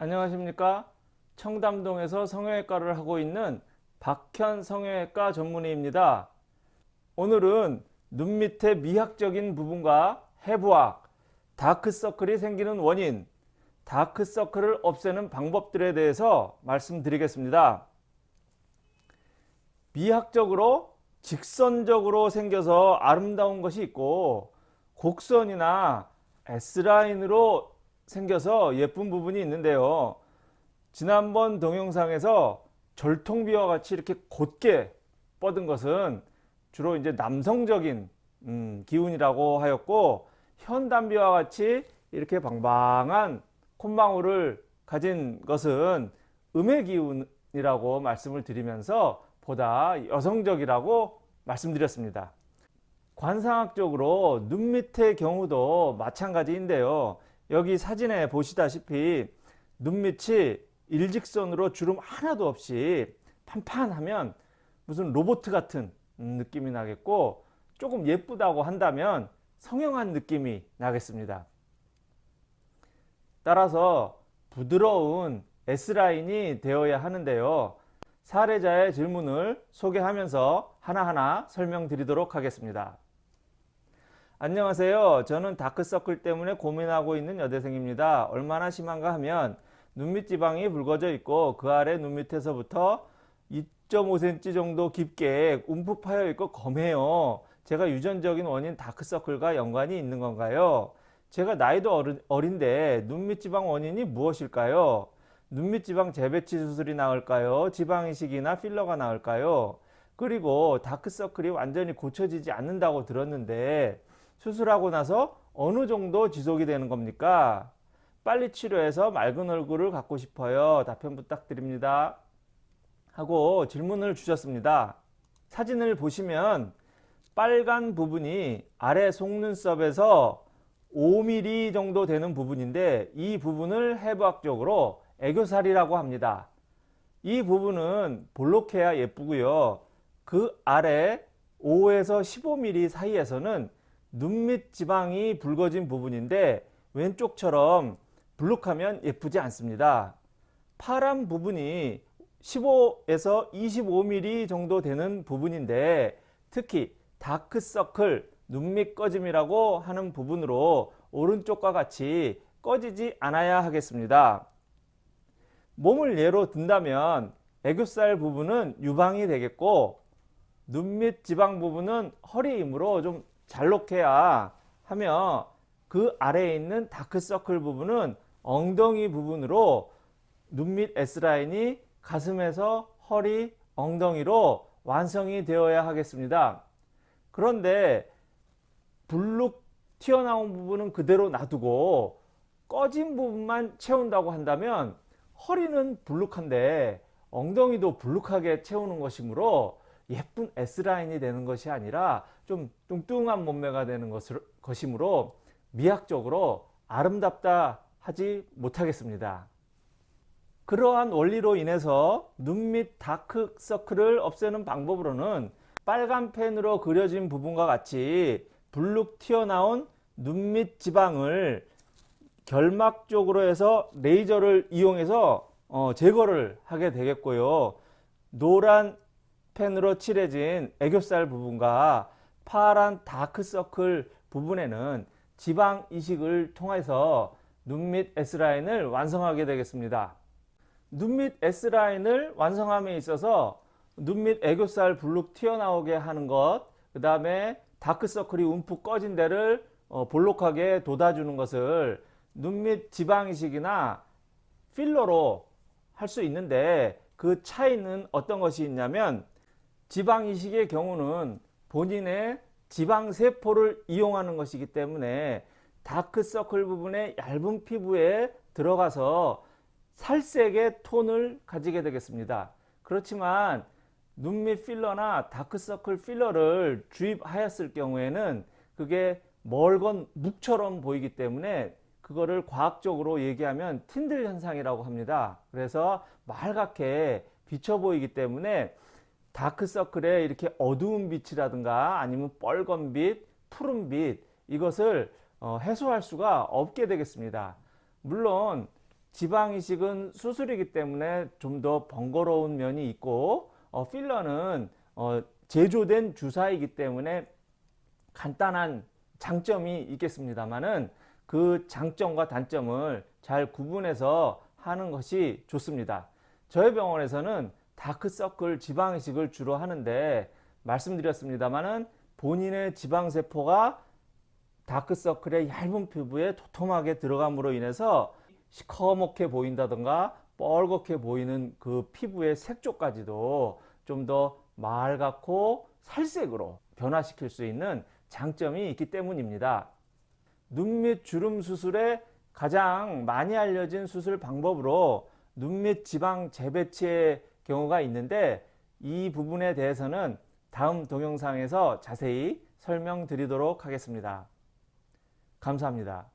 안녕하십니까? 청담동에서 성형외과를 하고 있는 박현 성형외과 전문의입니다. 오늘은 눈 밑의 미학적인 부분과 해부학 다크서클이 생기는 원인 다크서클을 없애는 방법들에 대해서 말씀드리겠습니다. 미학적으로 직선적으로 생겨서 아름다운 것이 있고 곡선이나 S라인으로 생겨서 예쁜 부분이 있는데요. 지난번 동영상에서 절통비와 같이 이렇게 곧게 뻗은 것은 주로 이제 남성적인 음, 기운이라고 하였고 현단비와 같이 이렇게 방방한 콧망울을 가진 것은 음의 기운이라고 말씀을 드리면서 보다 여성적이라고 말씀드렸습니다. 관상학적으로 눈 밑의 경우도 마찬가지인데요. 여기 사진에 보시다시피 눈밑이 일직선으로 주름 하나도 없이 판판하면 무슨 로봇 같은 느낌이 나겠고 조금 예쁘다고 한다면 성형한 느낌이 나겠습니다. 따라서 부드러운 S라인이 되어야 하는데요. 사례자의 질문을 소개하면서 하나하나 설명드리도록 하겠습니다. 안녕하세요. 저는 다크서클 때문에 고민하고 있는 여대생입니다. 얼마나 심한가 하면 눈밑 지방이 붉어져 있고 그 아래 눈밑에서부터 2.5cm 정도 깊게 움푹 파여 있고 검해요. 제가 유전적인 원인 다크서클과 연관이 있는 건가요? 제가 나이도 어린, 어린데 눈밑 지방 원인이 무엇일까요? 눈밑 지방 재배치 수술이 나을까요? 지방 이식이나 필러가 나을까요? 그리고 다크서클이 완전히 고쳐지지 않는다고 들었는데 수술하고 나서 어느 정도 지속이 되는 겁니까? 빨리 치료해서 맑은 얼굴을 갖고 싶어요. 답변 부탁드립니다. 하고 질문을 주셨습니다. 사진을 보시면 빨간 부분이 아래 속눈썹에서 5mm 정도 되는 부분인데 이 부분을 해부학적으로 애교살이라고 합니다. 이 부분은 볼록해야 예쁘고요. 그 아래 5에서 15mm 사이에서는 눈 밑 지방이 붉어진 부분인데 왼쪽처럼 블룩하면 예쁘지 않습니다. 파란 부분이 15에서 25mm 정도 되는 부분인데 특히 다크서클 눈밑 꺼짐이라고 하는 부분으로 오른쪽과 같이 꺼지지 않아야 하겠습니다. 몸을 예로 든다면 애교살 부분은 유방이 되겠고 눈밑 지방 부분은 허리이므로 좀 잘록해야 하며 그 아래에 있는 다크서클 부분은 엉덩이 부분으로 눈 밑 S라인이 가슴에서 허리, 엉덩이로 완성이 되어야 하겠습니다. 그런데 불룩 튀어나온 부분은 그대로 놔두고 꺼진 부분만 채운다고 한다면 허리는 불룩한데 엉덩이도 불룩하게 채우는 것이므로 예쁜 S라인이 되는 것이 아니라 좀 뚱뚱한 몸매가 되는 것을, 것이므로 미학적으로 아름답다 하지 못하겠습니다. 그러한 원리로 인해서 눈 밑 다크서클을 없애는 방법으로는 빨간 펜으로 그려진 부분과 같이 불룩 튀어나온 눈 밑 지방을 결막 쪽으로 해서 레이저를 이용해서 어, 제거를 하게 되겠고요. 노란 펜으로 칠해진 애교살 부분과 파란 다크서클 부분에는 지방 이식을 통해서 눈 밑 S라인을 완성하게 되겠습니다. 눈 밑 S라인을 완성함에 있어서 눈 밑 애교살 불룩 튀어나오게 하는 것, 그 다음에 다크서클이 움푹 꺼진 데를 어, 볼록하게 돋아주는 것을 눈 밑 지방이식이나 필러로 할 수 있는데 그 차이는 어떤 것이 있냐면 지방이식의 경우는 본인의 지방세포를 이용하는 것이기 때문에 다크서클 부분의 얇은 피부에 들어가서 살색의 톤을 가지게 되겠습니다. 그렇지만 눈 밑 필러나 다크서클 필러를 주입하였을 경우에는 그게 멀건 묵처럼 보이기 때문에 그거를 과학적으로 얘기하면 틴들 현상이라고 합니다. 그래서 맑게 비쳐 보이기 때문에 다크서클에 이렇게 어두운 빛이라든가 아니면 뻘건 빛, 푸른 빛 이것을 어, 해소할 수가 없게 되겠습니다. 물론 지방 이식은 수술이기 때문에 좀 더 번거로운 면이 있고 어, 필러는 어, 제조된 주사이기 때문에 간단한 장점이 있겠습니다만은 그 장점과 단점을 잘 구분해서 하는 것이 좋습니다. 저희 병원에서는 다크서클 지방이식을 주로 하는데 말씀드렸습니다만은 본인의 지방세포가 다크서클의 얇은 피부에 도톰하게 들어감으로 인해서 시커멓게 보인다던가 뻘겋게 보이는 그 피부의 색조까지도 좀 더 맑고 살색으로 변화시킬 수 있는 장점이 있기 때문입니다. 눈및 주름 수술의 가장 많이 알려진 수술 방법으로 눈및 지방 재배치의 경우가 있는데 이 부분에 대해서는 다음 동영상에서 자세히 설명드리도록 하겠습니다. 감사합니다.